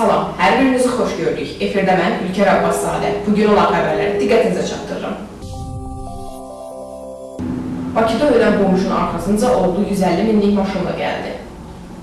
Salam, hər birinizi xoş gördük. Efirdə mən Ülker Abbaszadə. Bugün olan xəbərləri diqqətinizə çatdırıram. Bakıda ölən qonşunun arxasınca oldu 150 minlik maşınla gəldi.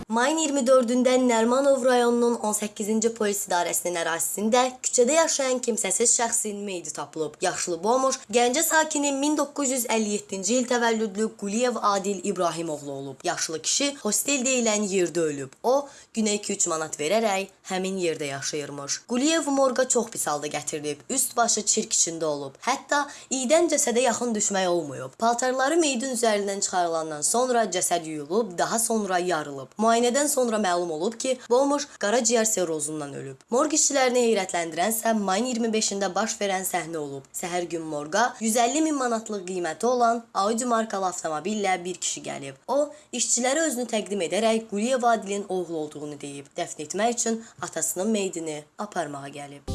Mayın 24-də Nərmanov rayonunun 18-ci polis idarəsinin ərazisində küçədə yaşayan kimsəsiz şəxsin meyidi tapılıb. Yaşlı Bomuş Gəncə sakini 1957-ci il təvəllüdlü Quliyev Adil İbrahimoğlu olub. Yaşlı kişi hostel deyilən yerdə ölüb. O, günə 2-3 manat verərək həmin yerdə yaşayırmış. Quliyev morqa çox pis halda gətirilib. Üst başı çirk içində olub. Hətta iydən cəsədə yaxın düşmək olmayıb. Paltarları meyidin üzərindən çıxarılandan sonra cəsəd yuyulub, daha sonra yarılıb. Müayinədən sonra məlum olub ki, Bomuş qaraciyər sirrozundan ölüb. Morq işçilərini heyrətləndirənsə mayın 25-də baş verən səhnə olub. Səhər gün morqa 150 min manatlıq qiyməti olan Audi markalı avtomobillə bir kişi gəlib. O, işçilərə özünü təqdim edərək Quliyev Adilin oğlu olduğunu deyib. Dəfn etmək üçün atasının meyidini aparmağa gəlib.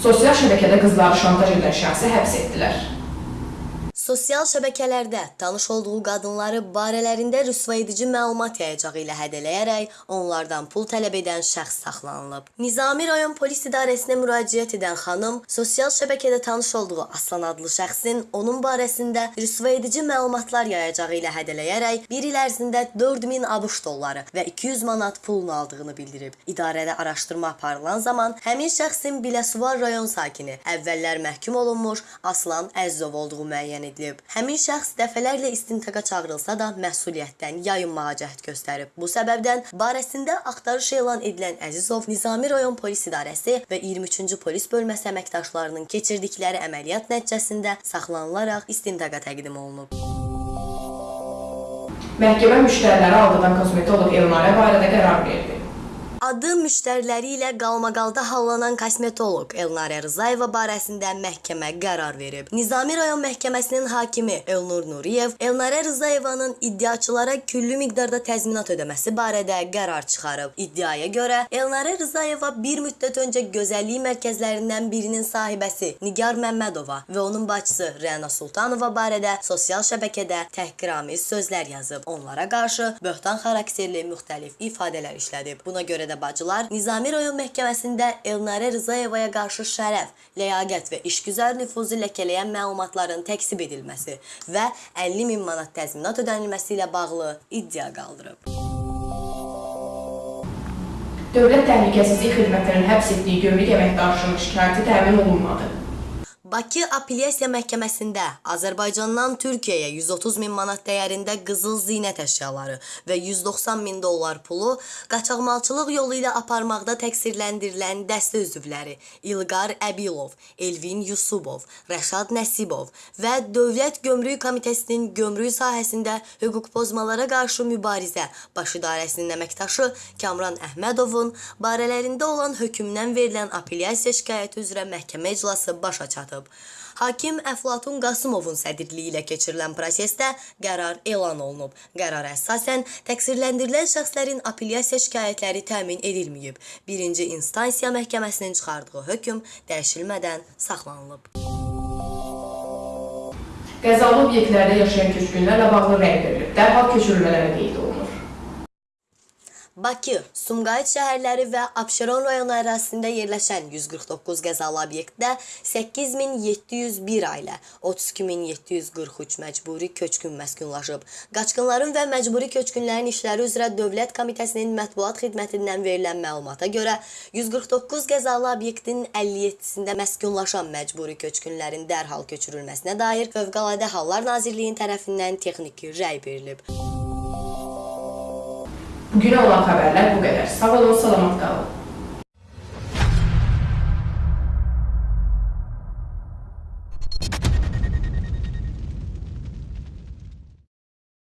Sosial şəbəkədə qızları şantaj edən şəxsi həbs etdilər. Sosial şəbəkələrdə tanış olduğu qadınları barələrində rüsvayedici məlumat yayacağı ilə hədələyərək onlardan pul tələb edən şəxs saxlanılıb. Nizami rayon polis idarəsinə müraciət edən xanım sosial şəbəkədə tanış olduğu Aslan adlı şəxsin onun barəsində rüsvayedici məlumatlar yayacağı ilə hədələyərək bir il ərzində 4000 ABŞ dolları və 200 manat pulunu aldığını bildirib. İdarədə araşdırma aparılan zaman həmin şəxsin Biləsuvar rayon sakini əvvəllər məhkum olunmuş Aslan Əzzov olduğu müəyyən edilib. Həmin şəxs dəfələrlə istintaqa çağırılsa da məsuliyyətdən yayınmağa cəhd göstərib. Bu səbəbdən barəsində axtarış elan edilən Əzizov Nizami rayon polis idarəsi və 23-cü polis bölməsi əməkdaşlarının keçirdikləri əməliyyat nəticəsində saxlanılaraq istintaqa təqdim olunub. Məhkəmə müştəriləri aldadan kosmetoloq Elnarə barədə qərar verdi. Adı müştəriləri ilə qalmaqalda hallanan kosmetoloq Elnarə Rızayeva barəsində məhkəmə qərar verib. Nizami rayon məhkəməsinin hakimi Elnur Nuriyev Elnarə Rızayevanın iddiaçılara küllü miqdarda təzminat ödəməsi barədə qərar çıxarıb. İddiaya görə Elnarə Rızayeva bir müddət öncə gözəllik mərkəzlərindən birinin sahibəsi Nigar Məmmədova və onun bacısı Rəna Sultanova barədə sosial şəbəkədə təhqiramiz sözlər yazıb. Onlara qarşı böhtan xarakterli müxtəlif ifadələr işlədib. Buna görə də bacılar Nizami rayon məhkəməsində Elnarə Rızayevaya qarşı şərəf, ləyaqət və işgüzar nüfuzu ləkələyən məlumatların təksib edilməsi və 50 min manat təzminat ödənilməsi ilə bağlı iddia qaldırıb. Dövlət Təhlükəsizlik Xidmətinin həbs etdiyi gömrük əməkdaşının şikayəti təmin olunmadı. Bakı Apellyasiya Məhkəməsində Azərbaycandan Türkiyəyə 130 min manat dəyərində qızıl zinət əşyaları və 190 min dollar pulu qaçaqmalçılıq yolu ilə aparmaqda təqsirləndirilən dəstə üzvləri İlqar Əbilov, Elvin Yusubov, Rəşad Nəsibov və Dövlət Gömrük Komitəsinin gömrük sahəsində hüquq pozmalara qarşı mübarizə baş idarəsinin əməkdaşı Kamran Əhmədovun barələrində olan hökmdən verilən apellyasiya şikayəti üzrə məhkəmə iclası başa çatıb. Hakim Əflatun Qasımovun sədrliyi ilə keçirilən prosesdə qərar elan olunub. Qərara əsasən təqsirləndirilən şəxslərin apellyasiya şikayətləri təmin edilməyib. Birinci instansiya məhkəməsinin çıxardığı hökm dəyişilmədən saxlanılıb. Qəzalı obyektlərdə yaşayan köçkünlərlə bağlı rəy verilib. Dərhal köçürülmələri qeyd olunur. Bakı, Sumqayıt şəhərləri və Abşeron rayonu ərazisində yerləşən 149 qəzalı obyektdə 8701 ailə, 32743 məcburi köçkün məskunlaşıb. Qaçqınların və məcburi köçkünlərin işləri üzrə Dövlət Komitəsinin mətbuat xidmətindən verilən məlumata görə 149 qəzalı obyektin 57-sində məskunlaşan məcburi köçkünlərin dərhal köçürülməsinə dair Fövqəladə Hallar Nazirliyinin tərəfindən texniki rəy verilib. Bugünə olan xəbərlər bu qədər. Sağ olun, salamat qalın.